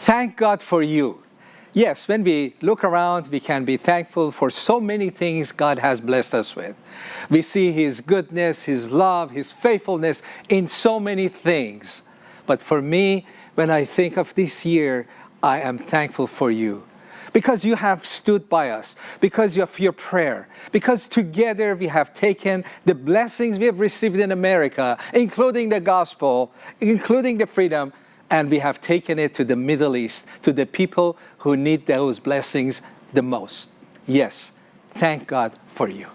Thank God for you. Yes, when we look around, we can be thankful for so many things God has blessed us with. We see His goodness, His love, His faithfulness in so many things. But for me, when I think of this year, I am thankful for you because you have stood by us, because of your prayer, because together we have taken the blessings we have received in America, including the gospel, including the freedom, and we have taken it to the Middle East, to the people who need those blessings the most. Yes, thank God for you.